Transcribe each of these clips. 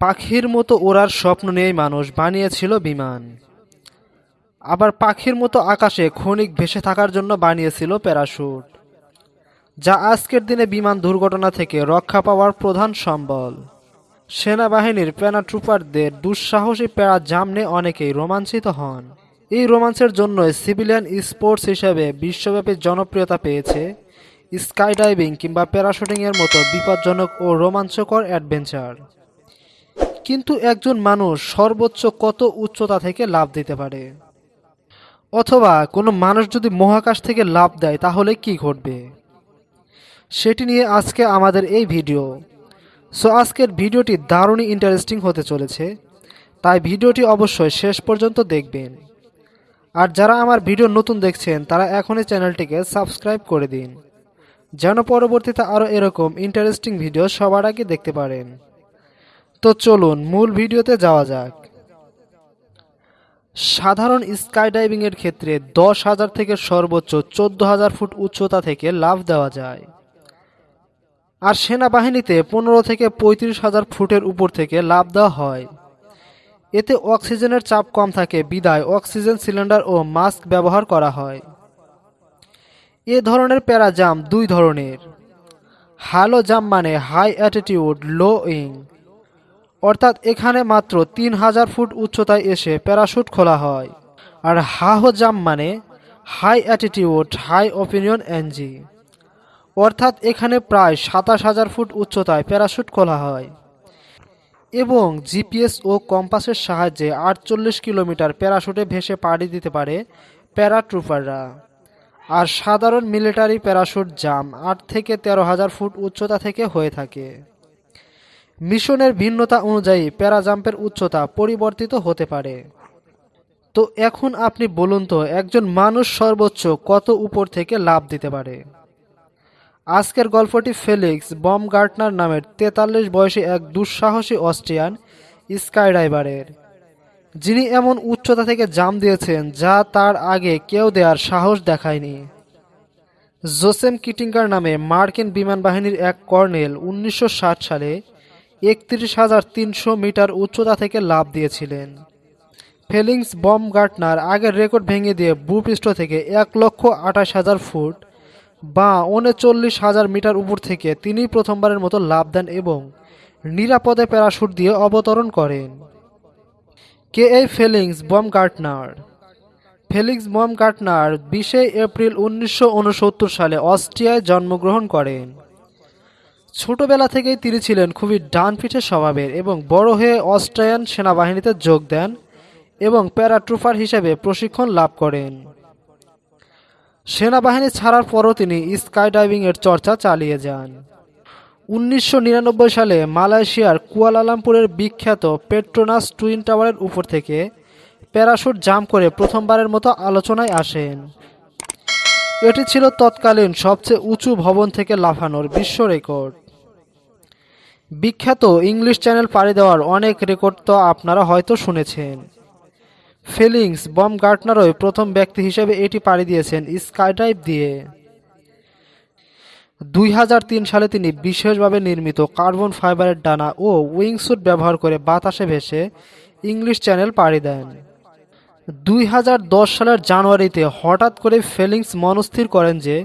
পাখির মতো ওড়ার স্বপ্ন নিয়েই মানুষ বানিয়েছিল বিমান। আবার পাখির মতো আকাশে ক্ষণিক ভেসে থাকার জন্য বানিয়েছিল প্যারাশুট, যা আজকের দিনে বিমান দুর্ঘটনা থেকে রক্ষা পাওয়ার প্রধান সম্বল। সেনাবাহিনীর প্যারাট্রুপারদের দুঃসাহসী প্যারা জামনে অনেকেই রোমাঞ্চিত হন। এই রোমাঞ্চের জন্য সিভিলিয়ান স্পোর্টস হিসেবে বিশ্বব্যাপী জনপ্রিয়তা পেয়েছে স্কাইডাইভিং কিংবা প্যারাশুটিংয়ের মতো বিপজ্জনক ও রোমাঞ্চকর অ্যাডভেঞ্চার। কিন্তু একজন মানুষ সর্বোচ্চ কত উচ্চতা থেকে লাভ দিতে পারে? অথবা কোনো মানুষ যদি মহাকাশ থেকে লাভ দেয়, তাহলে কি ঘটবে? সেটি নিয়ে আজকে আমাদের এই ভিডিও। সো, আজকের ভিডিওটি দারুণই ইন্টারেস্টিং হতে চলেছে। তাই ভিডিওটি অবশ্যই শেষ পর্যন্ত দেখবেন। আর যারা আমার ভিডিও নতুন দেখছেন, তারা এখনই চ্যানেলটিকে সাবস্ক্রাইব করে দিন। যেন পরবর্তীতে আরও এরকম ইন্টারেস্টিং ভিডিও সবার আগে দেখতে পারেন। তো চলুন মূল ভিডিওতে যাওয়া যাক। সাধারণ স্কাইডাইভিংয়ের ক্ষেত্রে দশ হাজার থেকে সর্বোচ্চ চোদ্দ হাজার ফুট উচ্চতা থেকে লাভ দেওয়া যায়। আর সেনাবাহিনীতে পনেরো থেকে পঁয়ত্রিশ হাজার ফুটের উপর থেকে লাভ দেওয়া হয়। এতে অক্সিজেনের চাপ কম থাকে, বিদায় অক্সিজেন সিলিন্ডার ও মাস্ক ব্যবহার করা হয়। এ ধরনের প্যারাজাম দুই ধরনের। হ্যালো জাম মানে হাই অ্যাটিটিউড, লো উইং। অর্থাৎ এখানে মাত্র তিন হাজার ফুট উচ্চতায় এসে প্যারাশুট খোলা হয়। আর হাহো জাম মানে হাই অ্যাটিটিউড হাই অপিনিয়ন এনজি অর্থাৎ এখানে প্রায় সাতাশ হাজার ফুট উচ্চতায় প্যারাশুট খোলা হয়। এবং জিপিএস ও কম্পাসের সাহায্যে আটচল্লিশ কিলোমিটার প্যারাশুটে ভেসে পাড়ি দিতে পারে প্যারাট্রুপাররা। আর সাধারণ মিলিটারি প্যারাশুট জাম আট থেকে তেরো হাজার ফুট উচ্চতা থেকে হয়ে থাকে। মিশনের ভিন্নতা অনুযায়ী প্যারাজাম্পের উচ্চতা পরিবর্তিত হতে পারে। তো এখন আপনি বলুন তো, একজন মানুষ সর্বোচ্চ কত উপর থেকে লাভ দিতে পারে? আজকের গল্পটি ফেলিক্স বম গার্টনার নামের তেতাল্লিশ বয়সী এক দুঃসাহসী অস্ট্রিয়ান স্কাইডাইভারের যিনি এমন উচ্চতা থেকে জাম দিয়েছেন যা তার আগে কেউ দেওয়ার সাহস দেখায়নি। জোসেম কিটিঙ্গার নামে মার্কিন বিমান বাহিনীর এক কর্নেল উনিশশো ষাট সালে একত্রিশ হাজার তিনশো মিটার উচ্চতা থেকে লাভ দিয়েছিলেন। ফেলিংস বম গার্টনার আগের রেকর্ড ভেঙে দিয়ে ভূপৃষ্ঠ থেকে এক লক্ষ আঠাশ হাজার ফুট বা উনচল্লিশ হাজার মিটার উপর থেকে তিনি প্রথমবারের মতো লাভ দেন এবং নিরাপদে প্যারাশুট দিয়ে অবতরণ করেন। কে এই Felix bomb Gartner Felix Baumgartner বিশে এপ্রিল উনিশশো উনসত্তর সালে অস্ট্রিয়ায় জন্মগ্রহণ করেন। ছোটবেলা থেকেই তিনি ছিলেন খুবই ডানপিঠে স্বভাবের এবং বড় হয়ে অস্ট্রিয়ান সেনাবাহিনীতে যোগ দেন এবং প্যারাট্রুপার হিসেবে প্রশিক্ষণ লাভ করেন। সেনাবাহিনী ছাড়ার পরও তিনি স্কাইডাইভিংয়ের চর্চা চালিয়ে যান। উনিশশো নিরানব্বই সালে মালয়েশিয়ার কুয়ালালামপুরের বিখ্যাত পেট্রোনাস টুইন টাওয়ারের উপর থেকে প্যারাশুট জাম্প করে প্রথমবারের মতো আলোচনায় আসেন। এটি ছিল তৎকালীন সবচেয়ে উঁচু ভবন থেকে লাফানোর বিশ্ব রেকর্ড। বিখ্যাত ইংলিশ চ্যানেল পাড়ি দেওয়ার অনেক রেকর্ড তো আপনারা হয়তো শুনেছেন। ফিলিংস বম গার্টনারই প্রথম ব্যক্তি হিসেবে এটি পাড়ি দিয়েছেন স্কাইডাইভ দিয়ে। দুই হাজার তিন সালে তিনি বিশেষভাবে নির্মিত কার্বন ফাইবারের ডানা ও উইংস্যুট ব্যবহার করে বাতাসে ভেসে ইংলিশ চ্যানেল পাড়ি দেন। দুই হাজার দশ সালের জানুয়ারিতে হঠাৎ করে ফেলিংস মনস্থির করেন যে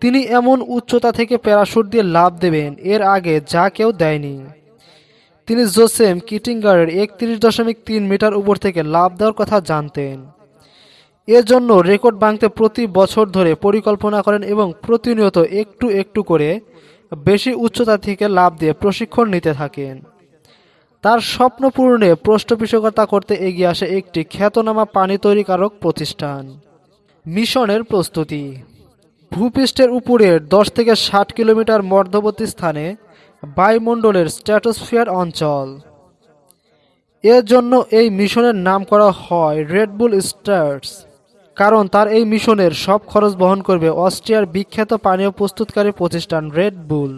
তিনি এমন উচ্চতা থেকে প্যারাশুট দিয়ে লাভ দেবেন, এর আগে যা কেউ দেয়নি। তিনি জোসেম কিটিঙ্গারের একত্রিশ দশমিক তিন মিটার উপর থেকে লাভ দেওয়ার কথা জানতেন। এজন্য রেকর্ড ভাঙতে প্রতি বছর ধরে পরিকল্পনা করেন এবং প্রতিনিয়ত একটু একটু করে বেশি উচ্চতা থেকে লাভ দিয়ে প্রশিক্ষণ নিতে থাকেন। তার স্বপ্ন পূরণে পৃষ্ঠপোষকতা করতে এগিয়ে আসে একটি খ্যাতনামা পানি তৈরিকারক প্রতিষ্ঠান। মিশনের প্রস্তুতি। ভূপৃষ্ঠের উপরের দশ থেকে ষাট কিলোমিটার মধ্যবর্তী স্থানে বায়ুমণ্ডলের স্ট্র্যাটোস্ফিয়ার অঞ্চল। এর জন্য এই মিশনের নাম করা হয় রেডবুল স্টার্স কারণ তার এই মিশনের সব খরচ বহন করবে অস্ট্রিয়ার বিখ্যাত পানীয় প্রস্তুতকারী প্রতিষ্ঠান রেড বুল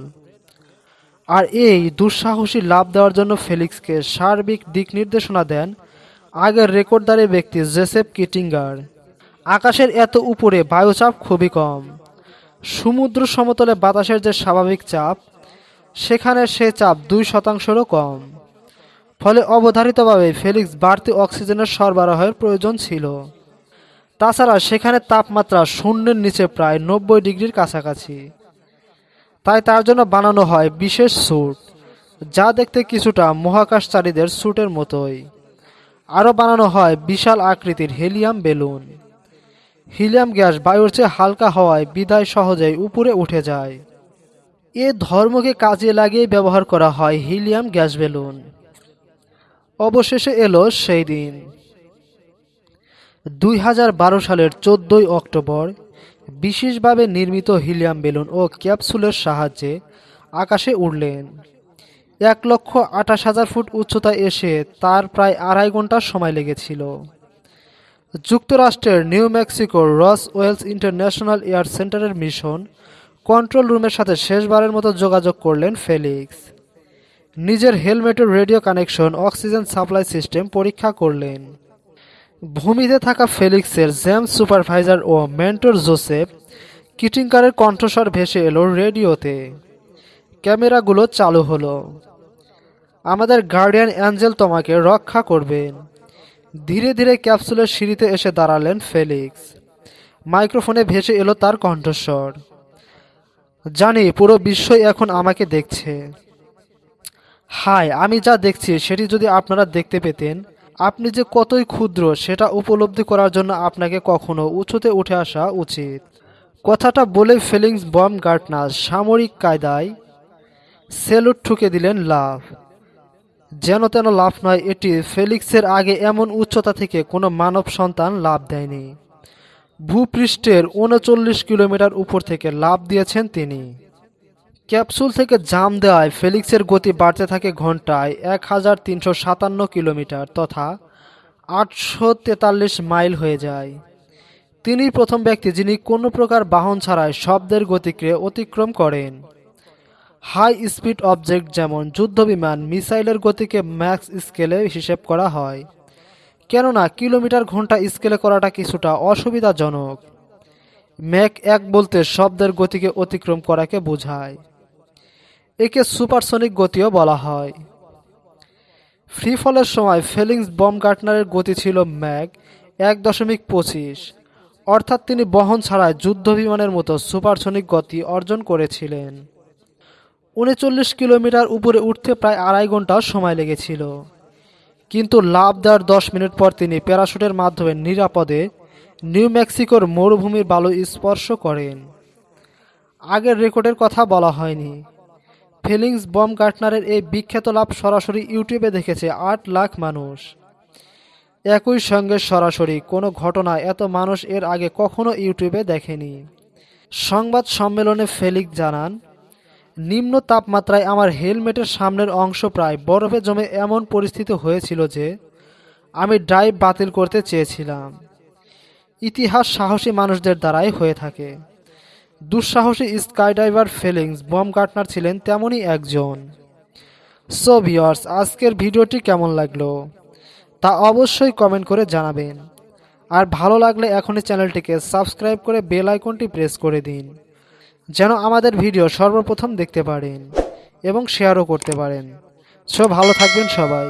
আর এই দুঃসাহসী লাভ দেওয়ার জন্য ফেলিক্সকে সার্বিক দিক নির্দেশনা দেন আগের রেকর্ডদারি ব্যক্তি জেসেফ কিটিঙ্গার। আকাশের এত উপরে বায়ুচাপ খুবই কম। সমুদ্র সমতলে বাতাসের যে স্বাভাবিক চাপ, সেখানে সে চাপ দুই শতাংশেরও কম। ফলে অবধারিতভাবে ফেলিক্স বাড়তি অক্সিজেনের সরবরাহের প্রয়োজন ছিল। তাছাড়া সেখানে তাপমাত্রা শূন্যের নিচে প্রায় নব্বই ডিগ্রির কাছাকাছি। তাই তার জন্য বানানো হয় বিশেষ স্যুট, যা দেখতে কিছুটা মহাকাশচারীদের স্যুটের মতোই। আরও বানানো হয় বিশাল আকৃতির হেলিয়াম বেলুন। হিলিয়াম গ্যাস বায়ুর চেয়ে হালকা হওয়ায় বিদায় সহজেই উপরে উঠে যায়। এ ধর্মকে কাজে লাগিয়ে ব্যবহার করা হয় হিলিয়াম গ্যাস বেলুন। অবশেষে এলো সেই দিন। দুই হাজার বারো সালের চোদ্দই অক্টোবর, বিশেষভাবে নির্মিত হিলিয়াম বেলুন ও ক্যাপসুলের সাহায্যে আকাশে উড়লেন। এক লক্ষ আঠাশ হাজার ফুট উচ্চতায় এসে তার প্রায় আড়াই ঘণ্টা সময় লেগেছিল। যুক্তরাষ্ট্রের নিউ মেক্সিকোর রস ওয়েলস ইন্টারন্যাশনাল এয়ার সেন্টারের মিশন কন্ট্রোল রুমের সাথে শেষবারের মতো যোগাযোগ করলেন ফেলিক্স। নিজের হেলমেটের radio connection, oxygen supply system পরীক্ষা করলেন। ভূমিতে থাকা ফেলিক্সের জেমস সুপারভাইজার ও মেন্টর জোসেফ কিটিংকারের কণ্ঠস্বর ভেসে এলো রেডিওতে। ক্যামেরাগুলো চালু হলো। আমাদের গার্ডিয়ান অ্যাঞ্জেল তোমাকে রক্ষা করবেন। ধীরে ধীরে ক্যাপসুলের সিঁড়িতে এসে দাঁড়ালেন ফেলিক্স। মাইক্রোফোনে ভেসে এলো তার কণ্ঠস্বর। জানি, পুরো বিশ্বই এখন আমাকে দেখছে। হাই, আমি যা দেখছি সেটি যদি আপনারা দেখতে পেতেন, আপনি যে কতই ক্ষুদ্র, সেটা উপলব্ধি করার জন্য আপনাকে কখনো উঁচুতে উঠে আসা উচিত। কথাটা বলে ফিলিংস বম গার্টনার সামরিক কায়দায় সেলুট ঠুকে দিলেন লাভ যেন তেন লাভ নয়, এটি ফেলিক্সের আগে এমন উচ্চতা থেকে কোনো মানব সন্তান লাভ দেয়নি। ভূপৃষ্ঠের উনচল্লিশ কিলোমিটার উপর থেকে লাভ দিয়েছেন তিনি। ক্যাপসুল থেকে জাম দেওয়ায় ফেলিক্সের গতি বাড়তে থাকে ঘন্টায় এক হাজার তিনশো সাতান্ন কিলোমিটার তথা আটশো তেতাল্লিশ মাইল হয়ে যায়। তিনি প্রথম ব্যক্তি যিনি কোনো প্রকার বাহন ছাড়াই শব্দের গতিকে অতিক্রম করেন। হাই স্পিড অবজেক্ট যেমন যুদ্ধবিমান, মিসাইলের গতিকে ম্যাক্স স্কেলে হিসেব করা হয়। কেননা কিলোমিটার ঘণ্টা স্কেলে করাটা কিছুটা অসুবিধাজনক। ম্যাক এক বলতে শব্দের গতিকে অতিক্রম করাকে বোঝায়। একে সুপারসনিক গতিও বলা হয়। ফ্রি ফলের সময় ফেলিংস বম গার্টনারের গতি ছিল ম্যাক এক দশমিক পঁচিশ। অর্থাৎ তিনি বহন ছাড়াই যুদ্ধ বিমানের মতো সুপারসনিক গতি অর্জন করেছিলেন। উনচল্লিশ কিলোমিটার উপরে উঠতে প্রায় আড়াই ঘণ্টা সময় লেগেছিল। কিন্তু লাভ দেওয়ার দশ মিনিট পর তিনি প্যারাশুটের মাধ্যমে নিরাপদে নিউ মেক্সিকোর মরুভূমির বালু স্পর্শ করেন। আগের রেকর্ডের কথা বলা হয়নি। ফিলিংস বম গার্টনারের এই বিখ্যাত লাভ সরাসরি ইউটিউবে দেখেছে আট লাখ মানুষ। একই সঙ্গে সরাসরি কোনো ঘটনা এত মানুষ এর আগে কখনো ইউটিউবে দেখেনি। সংবাদ সম্মেলনে ফেলিক জানান নিম্ন তাপমাত্রায় আমার হেলমেটের সামনের অংশ প্রায় বরফে জমে এমন পরিস্থিতি হয়েছিল যে আমি ড্রাইভ বাতিল করতে চেয়েছিলাম। ইতিহাস সাহসী মানুষদের দ্বারাই হয়ে থাকে। দুঃসাহসী স্কাইডাইভার ফেলিংস বম গার্টনার ছিলেন তেমনই একজন। সো ভিওর্স আজকের ভিডিওটি কেমন লাগল তা অবশ্যই কমেন্ট করে জানাবেন। আর ভালো লাগলে এখনই চ্যানেলটিকে সাবস্ক্রাইব করে বেল আইকনটি প্রেস করে দিন। যেন আমাদের ভিডিও সর্বপ্রথম দেখতে পারেন এবং শেয়ারও করতে পারেন। সো ভালো থাকবেন সবাই।